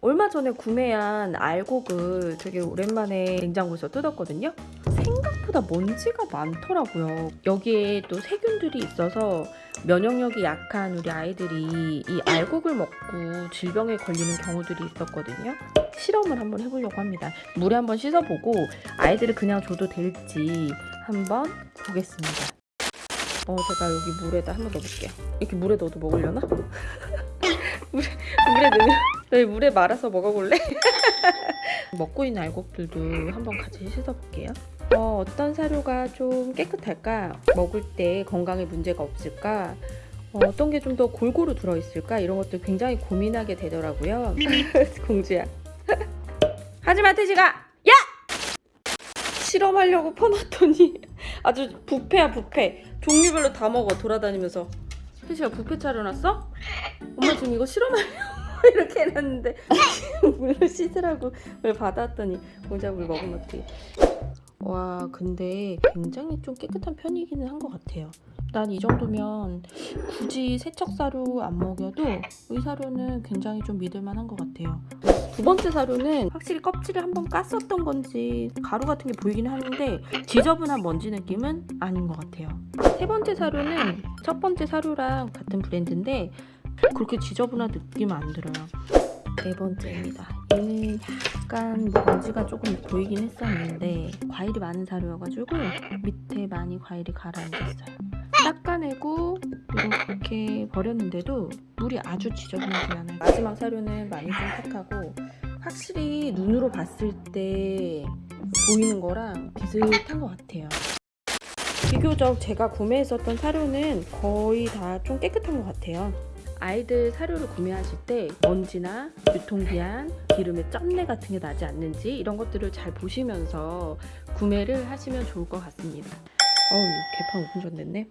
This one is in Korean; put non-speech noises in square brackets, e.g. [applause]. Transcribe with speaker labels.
Speaker 1: 얼마 전에 구매한 알곡을 되게 오랜만에 냉장고에서 뜯었거든요. 생각보다 먼지가 많더라고요. 여기에 또 세균들이 있어서 면역력이 약한 우리 아이들이 이 알곡을 먹고 질병에 걸리는 경우들이 있었거든요. 실험을 한번 해보려고 합니다. 물에 한번 씻어보고 아이들을 그냥 줘도 될지 한번 보겠습니다. 어, 제가 여기 물에다 한번 넣어볼게요. 이렇게 물에 넣어도 먹으려나? [laughs] 물에, 물에 넣으면 너희 물에 말아서 먹어볼래? [laughs] 먹고 있는 알곡들도 한번 같이 씻어볼게요. 어, 어떤 사료가 좀 깨끗할까? 먹을 때 건강에 문제가 없을까? 어, 어떤 게 좀 더 골고루 들어있을까? 이런 것들 굉장히 고민하게 되더라고요. [laughs] 공주야. 하지마 태식아! 야! 실험하려고 퍼놨더니 [laughs] 아주 부패야 부패. 종류별로 다 먹어 돌아다니면서. 태식아 부패 차려놨어? 엄마 지금 이거 실험하려고 [laughs] 이렇게 해놨는데 [laughs] 물로 씻으라고 물 받았더니 공자 물 먹으면 어떡해. 와 근데 굉장히 좀 깨끗한 편이기는 한 것 같아요. 난 이 정도면 굳이 세척 사료 안 먹여도 이 사료는 굉장히 좀 믿을만한 것 같아요. 두 번째 사료는 확실히 껍질을 한번 깠었던 건지 가루 같은 게 보이긴 하는데 지저분한 먼지 느낌은 아닌 것 같아요. 세 번째 사료는 첫 번째 사료랑 같은 브랜드인데 그렇게 지저분한 느낌은 안 들어요. 네 번째입니다. 얘는 약간 먼지가 조금 보이긴 했었는데 과일이 많은 사료여가지고 밑에 많이 과일이 가라앉았어요. 닦아내고 이렇게 버렸는데도 물이 아주 지저분하지 않아요. 마지막 사료는 많이 좀 탁하고 확실히 눈으로 봤을 때 보이는 거랑 비슷한 것 같아요. 비교적 제가 구매했었던 사료는 거의 다 좀 깨끗한 것 같아요. 아이들 사료를 구매하실 때 먼지나 유통기한, 기름의 쩐내 같은 게 나지 않는지 이런 것들을 잘 보시면서 구매를 하시면 좋을 것 같습니다. 어우 개판 5분 전 됐네.